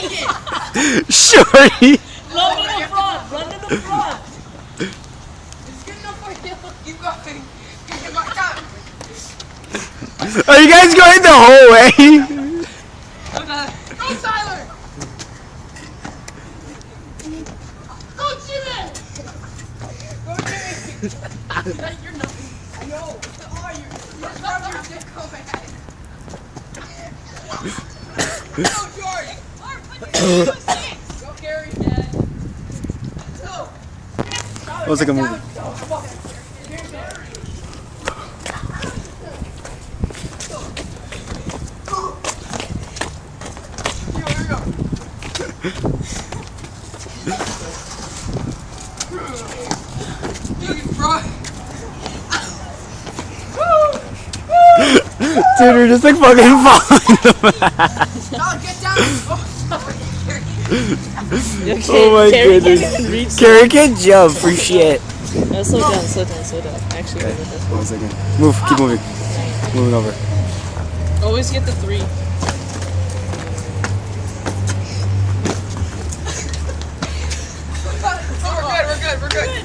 Naked! Shorty. Run to the front! Run to the front! It's good enough for you. Keep going. Keep going. Are you guys going the whole way? Go, Tyler! Go, Jimmy! Go, Jimmy! You're nothing. I know. What are you? You're your dick go Gary, Dad. Go, come on. Here's Dad. Here, here we go. Dude, bro. Dude, we're just like fucking falling. Tyler, get down. Oh, Oh my Carrie goodness. can't even reach. Carrie can jump for shit. No, slow down, slow down, slow down. Actually, go with this One second. Move. Keep moving. Moving over. Always get the three. we're good, we're good, we're good.